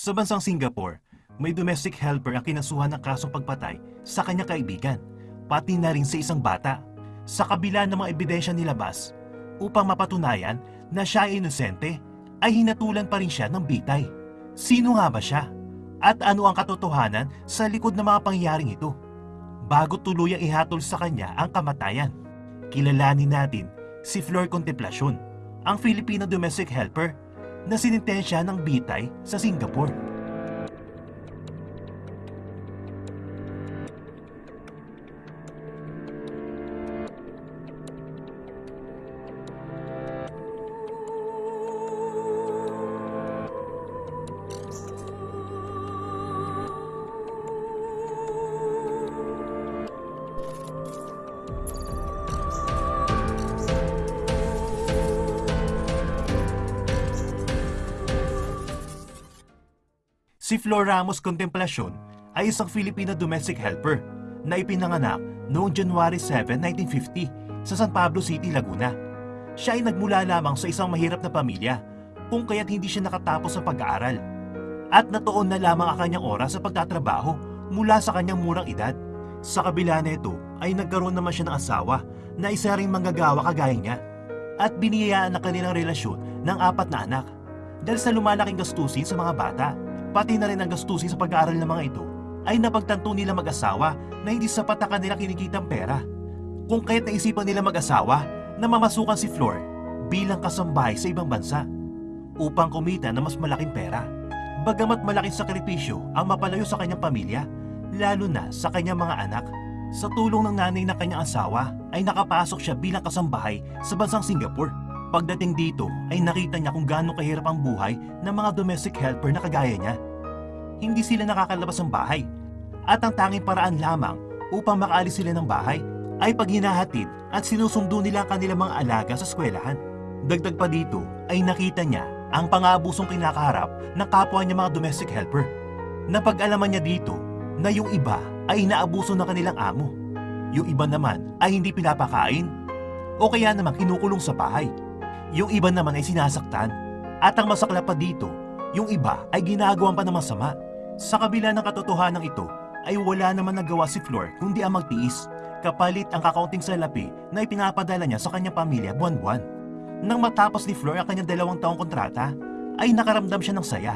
Sa bansang Singapore, may domestic helper ang kinasuhan ng kasong pagpatay sa kanyang kaibigan, pati na rin sa isang bata. Sa kabila ng mga ebidensya nilabas, upang mapatunayan na siya ay inosente, ay hinatulan pa rin siya ng bitay. Sino nga ba siya? At ano ang katotohanan sa likod ng mga pangyayaring ito? Bago tuluyang ihatol sa kanya ang kamatayan, kilalanin natin si Flor Contemplacion, ang Filipino domestic helper na sinintensya ng bitay sa Singapore. Si Flor Ramos Contemplacion ay isang Filipino domestic helper na ipinanganak noong January 7, 1950 sa San Pablo City, Laguna. Siya ay nagmula lamang sa isang mahirap na pamilya kung kaya't hindi siya nakatapos sa pag-aaral. At natuon na lamang ang kanyang oras sa pagtatrabaho mula sa kanyang murang edad. Sa kabila nito ay nagkaroon naman siya ng asawa na isa ring manggagawa kagaya niya at biniyayaan ang kanilang relasyon ng apat na anak. Dahil sa lumalaking gastusin sa mga bata, pati na rin ang gastusin sa pag-aaral ng mga ito, ay napagtanto nila mag-asawa na hindi sapat ang kanilang kinikitang pera. Kung kaya't naisipan nila mag-asawa na mamasukan si Flor bilang kasambahay sa ibang bansa upang kumita ng mas malaking pera. Bagamat malaking sakripisyo ang mapalayo sa kanyang pamilya, lalo na sa kanyang mga anak, sa tulong ng nanay na kanyang asawa ay nakapasok siya bilang kasambahay sa bansang Singapore. Pagdating dito ay nakita niya kung gaano kahirap ang buhay ng mga domestic helper na kagaya niya. Hindi sila nakakalabas ng bahay at ang tanging paraan lamang upang makaalis sila ng bahay ay pag hinahatid at sinusundo nila ang kanilang mga alaga sa eskwelahan. Dagdag pa dito ay nakita niya ang pang-aabusong kinakaharap ng kapwa niya mga domestic helper. Napag-alaman niya dito na yung iba ay inaabuso ng kanilang amo. Yung iba naman ay hindi pinapakain o kaya naman kinukulong sa bahay. Yung iba naman ay sinasaktan. At ang masakla pa dito, yung iba ay ginagawan pa ng masama. Sa kabila ng katotohanan ito, ay wala naman nagawa si Flor kundi ang magtiis, kapalit ang kakaunting salapi na ipinapadala niya sa kanyang pamilya buwan-buwan. Nang matapos ni Flor ang kanyang dalawang taong kontrata, ay nakaramdam siya ng saya.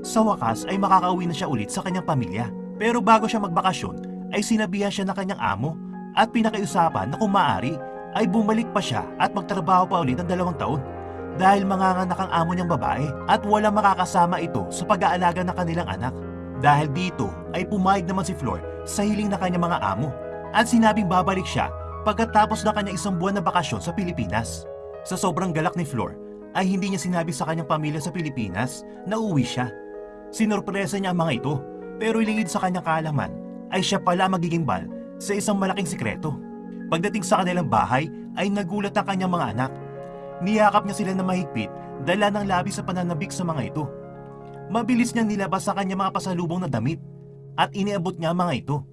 Sa wakas ay makakauwi na siya ulit sa kanyang pamilya. Pero bago siya magbakasyon, ay sinabihan siya ng kanyang amo at pinakiusapan na kung maaari ay bumalik pa siya at magtrabaho pa ulit ng dalawang taon dahil manganganak ang amo niyang babae at walang makakasama ito sa pag-aalaga ng kanilang anak. Dahil dito ay pumayag naman si Flor sa hiling na kanyang mga amo at sinabing babalik siya pagkatapos ng kanyang isang buwan na bakasyon sa Pilipinas. Sa sobrang galak ni Flor ay hindi niya sinabi sa kanyang pamilya sa Pilipinas na uwi siya. Sinorpresa niya ang mga ito pero ilingid sa kanyang kaalaman ay siya pala magiging bal sa isang malaking sikreto. Pagdating sa kanilang bahay ay nagulat ang kanyang mga anak. Niyakap niya sila na mahigpit dala ng labi sa pananabik sa mga ito. Mabilis niyang nilabas sa kanyang mga pasalubong na damit at iniabot niya mga ito.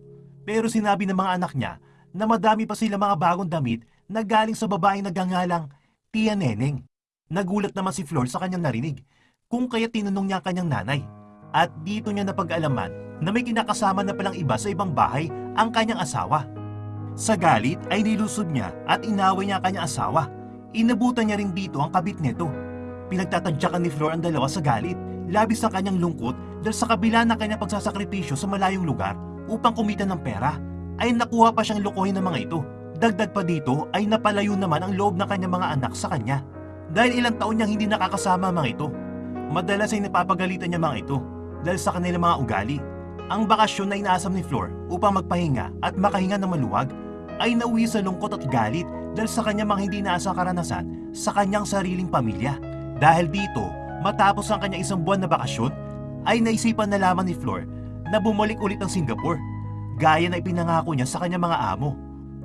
Pero sinabi ng mga anak niya na madami pa sila mga bagong damit na galing sa babaeng nagangalang Tia Neneng. Nagulat naman si Flor sa kanyang narinig kung kaya tinanong niya ang kanyang nanay. At dito niya napag-alaman na may kinakasama na palang iba sa ibang bahay ang kanyang asawa. Sa galit ay nilusod niya at inaway niya ang kanyang asawa. Inabutan niya rin dito ang kabit nito. Pinagtatadyakan ni Flor ang dalawa sa galit. Labis ang kanyang lungkot dahil sa kabila ng kanyang pagsasakripisyo sa malayong lugar upang kumita ng pera, ay nakuha pa siyang lukuhin ng mga ito. Dagdag pa dito ay napalayo naman ang loob ng kanyang mga anak sa kanya. Dahil ilang taon niyang hindi nakakasama ang mga ito. Madalas ay napapagalitan niya mga ito dahil sa kanilang mga ugali. Ang bakasyon na inaasam ni Flor upang magpahinga at makahinga ng maluwag ay nauwi sa lungkot at galit dahil sa kanyang mga hindi naasang karanasan sa kanyang sariling pamilya. Dahil dito, matapos ang kanyang isang buwan na bakasyon, ay naisipan na lamang ni Flor na bumalik ulit ng Singapore gaya na ipinangako niya sa kanyang mga amo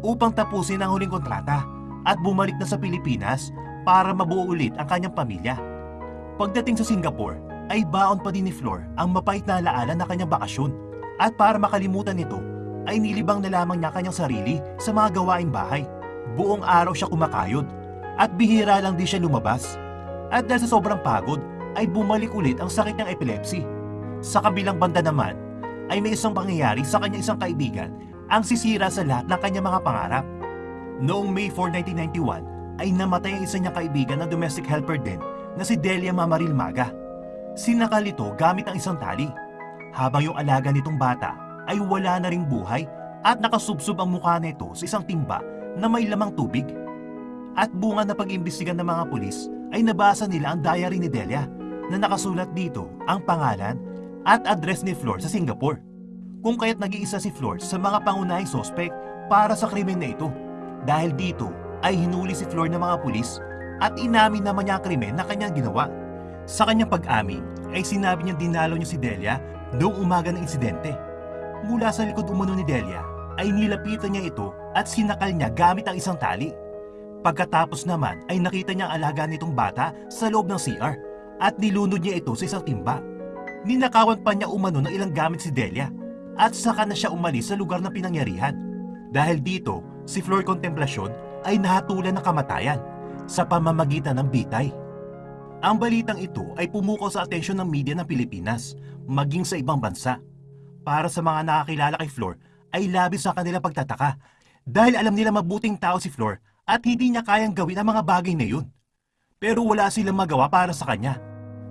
upang tapusin ang huling kontrata at bumalik na sa Pilipinas para mabuo ulit ang kanyang pamilya. Pagdating sa Singapore, ay baon pa din ni Flor ang mapait na alaala na kanyang bakasyon at para makalimutan nito ay nilibang na lamang niya kanyang sarili sa mga gawaing bahay. Buong araw siya kumakayod at bihira lang din siya lumabas. At dahil sa sobrang pagod ay bumalik ulit ang sakit niyang epilepsy. Sa kabilang banda naman, ay may isang pangyayari sa kanyang isang kaibigan ang sisira sa lahat ng kanyang mga pangarap. Noong May 4, 1991, ay namatay ang isa niyang kaibigan na domestic helper din na si Delia Mamaril Maga. Sinakal ito gamit ang isang tali. Habang yung alaga nitong bata ay wala na ring buhay at nakasubsob ang mukha nito sa isang timba na may lamang tubig. At bunga na pag-imbestigan ng mga pulis ay nabasa nila ang diary ni Delia na nakasulat dito ang pangalan at address ni Flor sa Singapore. Kung kaya't nag-iisa si Flor sa mga pangunahing sospek para sa krimen na ito. Dahil dito ay hinuli si Flor ng mga pulis at inamin naman niya ang krimen na kanyang ginawa. Sa kanyang pag-amin ay sinabi niya dinalo niya si Delia noong umaga ng insidente. Mula sa likod umano ni Delia ay nilapitan niya ito at sinakal niya gamit ang isang tali. Pagkatapos naman ay nakita niya ang alaga nitong bata sa loob ng CR at nilunod niya ito sa isang timba. Ninakawan pa niya umano ng ilang gamit si Delia at saka na siya umalis sa lugar ng pinangyarihan. Dahil dito, si Flor Contemplacion ay nahatulan ng kamatayan sa pamamagitan ng bitay. Ang balitang ito ay pumukaw sa atensyon ng media ng Pilipinas, maging sa ibang bansa. Para sa mga nakakilala kay Flor, ay labis sa kanilang pagtataka dahil alam nila mabuting tao si Flor at hindi niya kayang gawin ang mga bagay na yun. Pero wala silang magawa para sa kanya.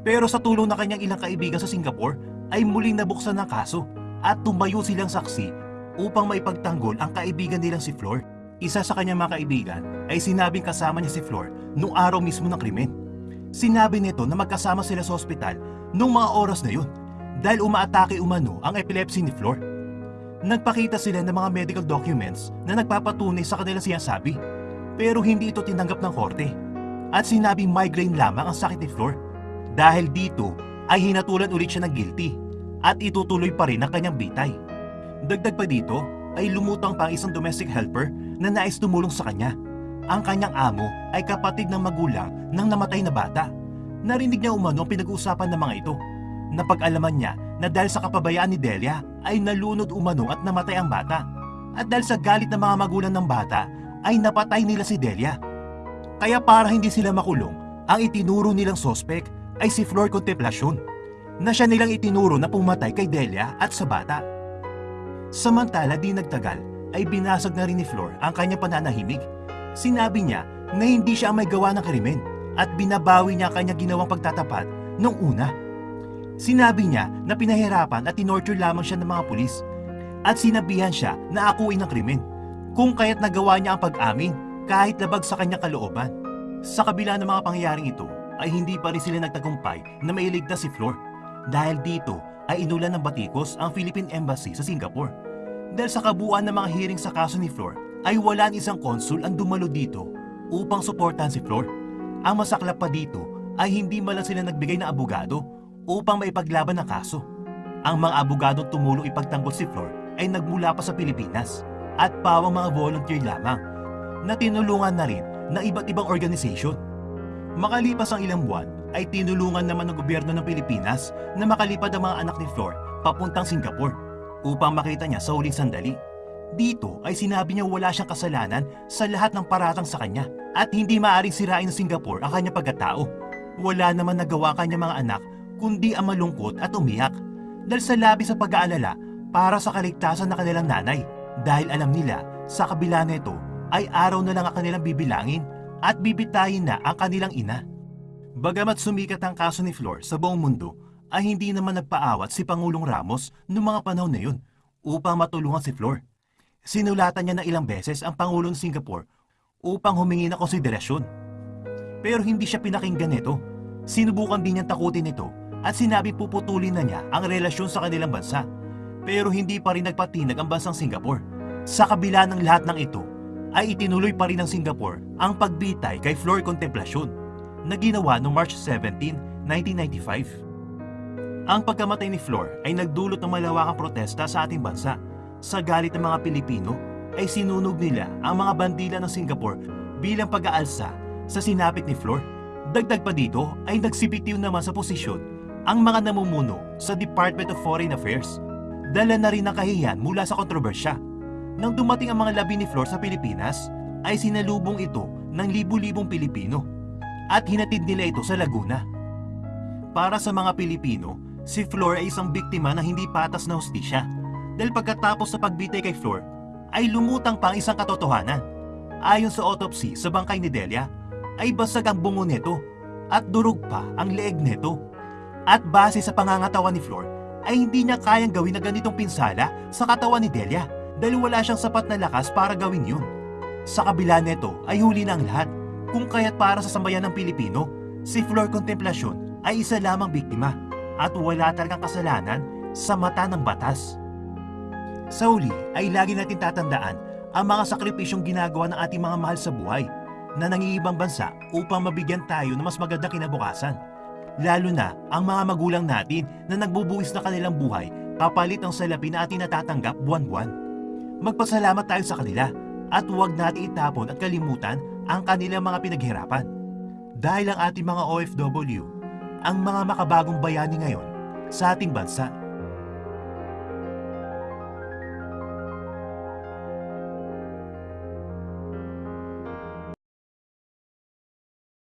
Pero sa tulong ng kanyang ilang kaibigan sa Singapore, ay muling nabuksan ng kaso at tumayo silang saksi upang maipagtanggol ang kaibigan nilang si Flor. Isa sa kanyang mga kaibigan ay sinabing kasama niya si Flor noong araw mismo ng krimen. Sinabi nito na magkasama sila sa ospital noong mga oras na yun dahil umaatake umano ang epilepsy ni Flor. Nagpakita sila ng mga medical documents na nagpapatunay sa kanilang sinasabi pero hindi ito tinanggap ng korte at sinabing migraine lamang ang sakit ni Flor. Dahil dito ay hinatulan ulit siya ng guilty at itutuloy pa rin ang kanyang bitay. Dagdag pa dito ay lumutang pa ang isang domestic helper na nais tumulong sa kanya. Ang kanyang amo ay kapatid ng magulang ng namatay na bata. Narinig niya umano ang pinag-uusapan ng mga ito. Napag-alaman niya na dahil sa kapabayaan ni Delia ay nalunod umano at namatay ang bata. At dahil sa galit ng mga magulang ng bata ay napatay nila si Delia. Kaya para hindi sila makulong, ang itinuro nilang sospek ay si Flor Contemplacion na siya nilang itinuro na pumatay kay Delia at sa bata. Samantala di nagtagal ay binasag na rin ni Flor ang kanyang pananahimik. Sinabi niya na hindi siya ang may gawa ng krimen at binabawi niya ang kanyang ginawang pagtatapat nung una. Sinabi niya na pinahirapan at tinorture lamang siya ng mga pulis at sinabihan siya na akuin ng krimen kung kaya't nagawa niya ang pag-amin kahit labag sa kanyang kalooban. Sa kabila ng mga pangyayaring ito ay hindi pa rin sila nagtagumpay na mailigtas si Flor dahil dito ay inulan ng batikos ang Philippine Embassy sa Singapore. Dahil sa kabuuan ng mga hearing sa kaso ni Flor ay wala ni isang konsul ang dumalo dito upang suportahan si Flor. Ang masaklap pa dito ay hindi man lang sila nagbigay ng abogado upang maipaglaban ang kaso. Ang mga abogadong tumulong ipagtanggol si Flor ay nagmula pa sa Pilipinas at pawang mga volunteer lamang na tinulungan na rin ng iba't ibang organisasyon. Makalipas ang ilang buwan ay tinulungan naman ng gobyerno ng Pilipinas na makalipad ang mga anak ni Flor papuntang Singapore upang makita niya sa huling sandali. Dito ay sinabi niya wala siyang kasalanan sa lahat ng paratang sa kanya at hindi maaaring sirain ng Singapore ang kanyang pagkatao. Wala naman nagawa kanya mga anak kundi ang malungkot at umiyak dahil sa labis sa pag-aalala para sa kaligtasan ng kanilang nanay dahil alam nila sa kabila nito ay araw na lang ang kanilang bibilangin at bibitayin na ang kanilang ina. Bagamat sumikat ang kaso ni Flor sa buong mundo, ay hindi naman nagpaawat si Pangulong Ramos noong mga panahon na yun upang matulungan si Flor. Sinulatan niya na ilang beses ang Pangulo ng Singapore upang humingi ng konsiderasyon. Pero hindi siya pinakinggan nito. Sinubukan din niyang takutin ito at sinabi puputulin na niya ang relasyon sa kanilang bansa. Pero hindi pa rin nagpatinag ang bansang Singapore. Sa kabila ng lahat ng ito, ay itinuloy pa rin ng Singapore ang pagbitay kay Flor Contemplacion na ginawa noong March 17, 1995. Ang pagkamatay ni Flor ay nagdulot ng malawakang protesta sa ating bansa. Sa galit ng mga Pilipino ay sinunog nila ang mga bandila ng Singapore bilang pag-aalsa sa sinapit ni Flor. Dagdag pa dito ay nagsibitiw naman sa posisyon ang mga namumuno sa Department of Foreign Affairs. Dala na rin ng kahiyan mula sa kontrobersya. Nang dumating ang mga labi ni Flor sa Pilipinas, ay sinalubong ito ng libu-libong Pilipino at hinatid nila ito sa Laguna. Para sa mga Pilipino, si Flor ay isang biktima ng hindi patas na hustisya. Dahil pagkatapos sa pagbitay kay Flor, ay lumutang pa ang isang katotohanan. Ayon sa autopsy sa bangkay ni Delia, ay basag ang bungo nito at durog pa ang leeg nito. At base sa pangangatawan ni Flor, ay hindi niya kayang gawin na ganitong pinsala sa katawan ni Delia dahil wala siyang sapat na lakas para gawin yun. Sa kabila nito ay huli na ang lahat kung kaya't para sa sambayan ng Pilipino, si Flor Contemplacion ay isa lamang biktima at wala talagang kasalanan sa mata ng batas. Sa uli ay lagi natin tatandaan ang mga sakripisyong ginagawa ng ating mga mahal sa buhay na nangingibang bansa upang mabigyan tayo ng mas maganda kinabukasan. Lalo na ang mga magulang natin na nagbubuwis na kanilang buhay kapalit ng salapi na ating natatanggap buwan-buwan. Magpasalamat tayo sa kanila at huwag natin itapon at kalimutan ang kanilang mga pinaghirapan. Dahil ang ating mga OFW, ang mga makabagong bayani ngayon sa ating bansa.